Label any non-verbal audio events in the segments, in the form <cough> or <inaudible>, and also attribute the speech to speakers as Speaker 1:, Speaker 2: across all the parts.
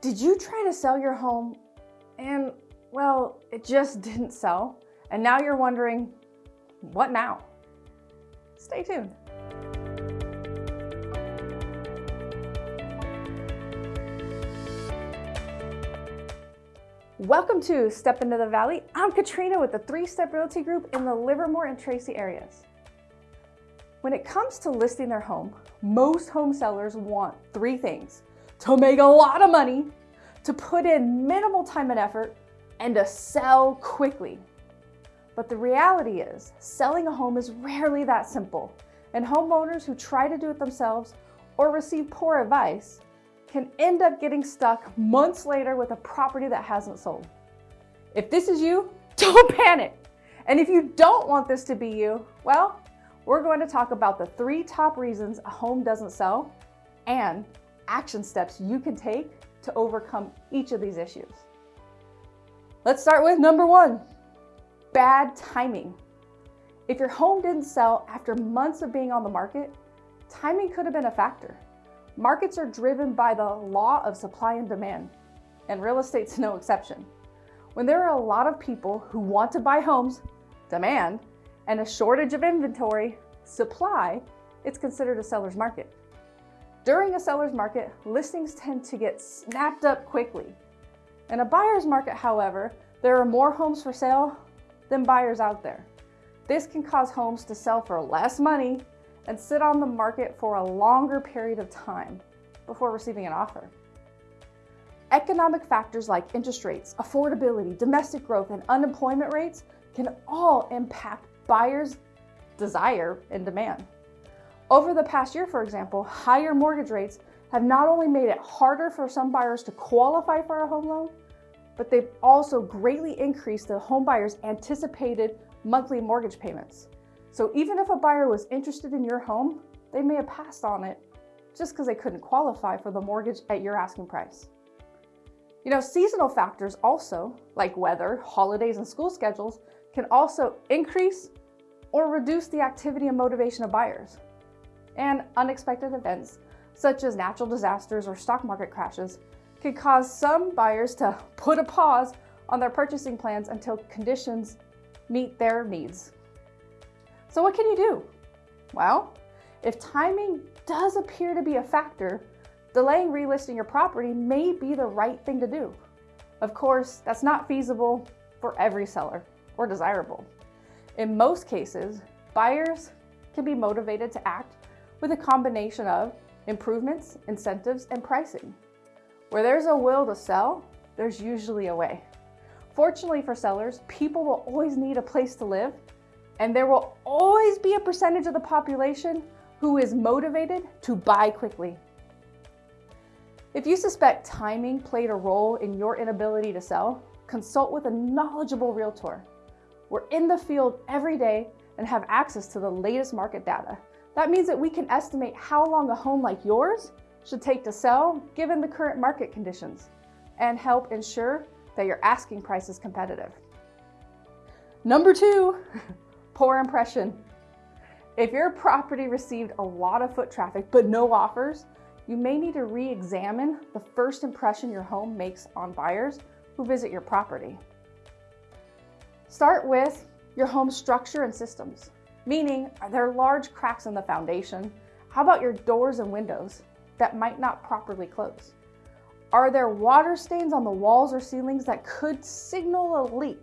Speaker 1: Did you try to sell your home and, well, it just <laughs> didn't sell? And now you're wondering, what now? Stay tuned. Welcome to Step Into the Valley. I'm Katrina with the Three Step Realty Group in the Livermore and Tracy areas. When it comes to listing their home, most home sellers want three things to make a lot of money, to put in minimal time and effort, and to sell quickly. But the reality is, selling a home is rarely that simple, and homeowners who try to do it themselves or receive poor advice can end up getting stuck months later with a property that hasn't sold. If this is you, <laughs> don't panic. And if you don't want this to be you, well, we're going to talk about the three top reasons a home doesn't sell and action steps you can take to overcome each of these issues. Let's start with number one, bad timing. If your home didn't sell after months of being on the market, timing could have been a factor. Markets are driven by the law of supply and demand, and real estate's no exception. When there are a lot of people who want to buy homes, demand, and a shortage of inventory, supply, it's considered a seller's market. During a seller's market, listings tend to get snapped up quickly. In a buyer's market, however, there are more homes for sale than buyers out there. This can cause homes to sell for less money and sit on the market for a longer period of time before receiving an offer. Economic factors like interest rates, affordability, domestic growth, and unemployment rates can all impact buyers' desire and demand. Over the past year, for example, higher mortgage rates have not only made it harder for some buyers to qualify for a home loan, but they've also greatly increased the home buyers' anticipated monthly mortgage payments. So even if a buyer was interested in your home, they may have passed on it just because they couldn't qualify for the mortgage at your asking price. You know, seasonal factors also, like weather, holidays, and school schedules, can also increase or reduce the activity and motivation of buyers. And unexpected events, such as natural disasters or stock market crashes, could cause some buyers to <laughs> put a pause on their purchasing plans until conditions meet their needs. So what can you do? Well, if timing does appear to be a factor, delaying relisting your property may be the right thing to do. Of course, that's not feasible for every seller or desirable. In most cases, buyers can be motivated to act with a combination of improvements, incentives, and pricing. Where there's a will to sell, there's usually a way. Fortunately for sellers, people will always need a place to live, and there will always be a percentage of the population who is motivated to buy quickly. If you suspect timing played a role in your inability to sell, consult with a knowledgeable realtor. We're in the field every day and have access to the latest market data. That means that we can estimate how long a home like yours should take to sell given the current market conditions and help ensure that your asking price is competitive. Number two, <laughs> poor impression. If your property received a lot of foot traffic but no offers, you may need to re-examine the first impression your home makes on buyers who visit your property. Start with your home structure and systems, meaning are there large cracks in the foundation? How about your doors and windows that might not properly close? Are there water stains on the walls or ceilings that could signal a leak?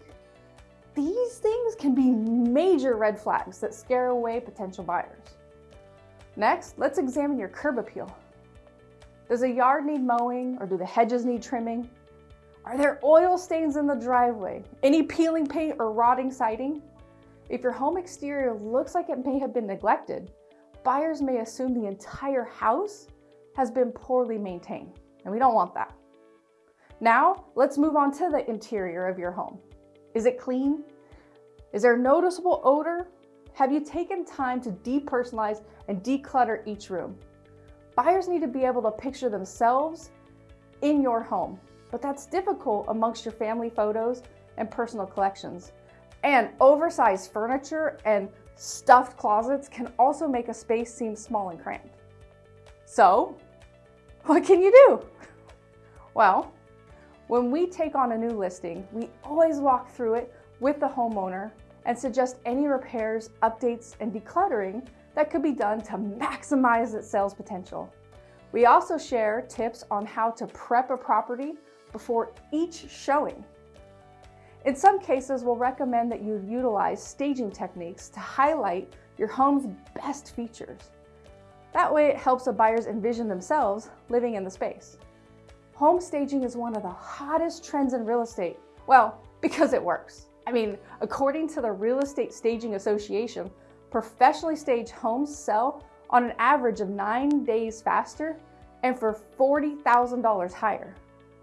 Speaker 1: These things can be major red flags that scare away potential buyers. Next, let's examine your curb appeal. Does a yard need mowing or do the hedges need trimming? Are there oil stains in the driveway? Any peeling paint or rotting siding? If your home exterior looks like it may have been neglected, buyers may assume the entire house has been poorly maintained, and we don't want that. Now, let's move on to the interior of your home. Is it clean? Is there a noticeable odor? Have you taken time to depersonalize and declutter each room? Buyers need to be able to picture themselves in your home but that's difficult amongst your family photos and personal collections. And oversized furniture and stuffed closets can also make a space seem small and cramped. So, what can you do? Well, when we take on a new listing, we always walk through it with the homeowner and suggest any repairs, updates, and decluttering that could be done to maximize its sales potential. We also share tips on how to prep a property before each showing. In some cases, we'll recommend that you utilize staging techniques to highlight your home's best features. That way it helps the buyers envision themselves living in the space. Home staging is one of the hottest trends in real estate. Well, <laughs> because it works. I mean, according to the Real Estate Staging Association, professionally staged homes sell on an average of nine days faster and for $40,000 higher.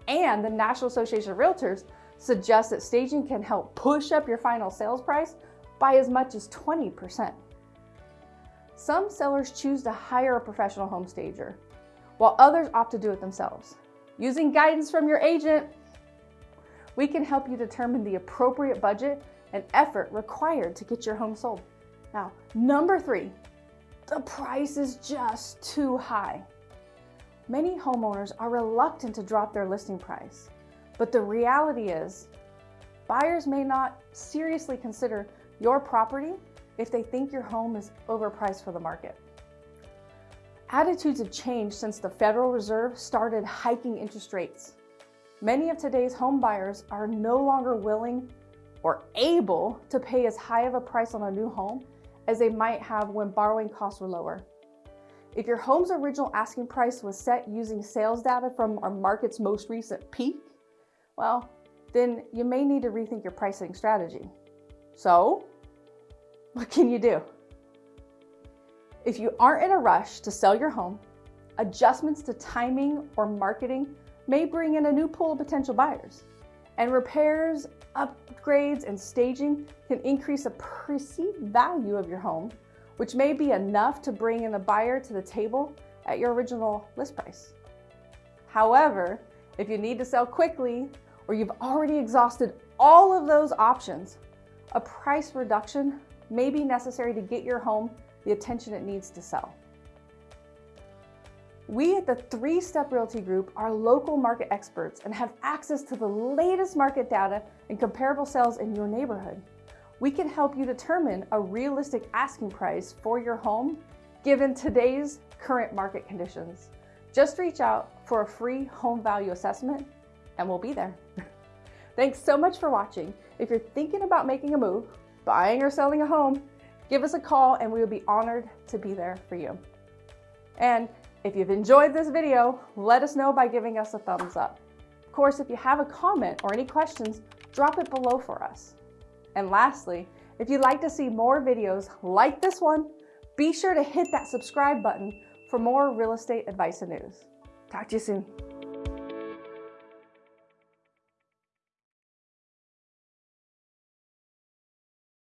Speaker 1: And the National Association of Realtors suggests that staging can help push up your final sales price by as much as 20%. Some sellers choose to hire a professional home stager, while others opt to do it themselves. Using guidance from your agent, we can help you determine the appropriate budget and effort required to get your home sold. Now, number three, the price is just too high. Many homeowners are reluctant to drop their listing price, but the reality is buyers may not seriously consider your property if they think your home is overpriced for the market. Attitudes have changed since the Federal Reserve started hiking interest rates. Many of today's home buyers are no longer willing or able to pay as high of a price on a new home as they might have when borrowing costs were lower. If your home's original asking price was set using sales data from our market's most recent peak, well, then you may need to rethink your pricing strategy. So, what can you do? If you aren't in a rush to sell your home, adjustments to timing or marketing may bring in a new pool of potential buyers. And repairs, upgrades, and staging can increase the perceived value of your home, which may be enough to bring in a buyer to the table at your original list price. However, if you need to sell quickly or you've already exhausted all of those options, a price reduction may be necessary to get your home the attention it needs to sell. We at the Three Step Realty Group are local market experts and have access to the latest market data and comparable sales in your neighborhood. We can help you determine a realistic asking price for your home given today's current market conditions. Just reach out for a free home value assessment and we'll be there. <laughs> Thanks so much for watching. If you're thinking about making a move, buying or selling a home, give us a call and we would be honored to be there for you. And if you've enjoyed this video, let us know by giving us a thumbs up. Of course, if you have a comment or any questions, drop it below for us. And lastly, if you'd like to see more videos like this one, be sure to hit that subscribe button for more real estate advice and news. Talk to you soon.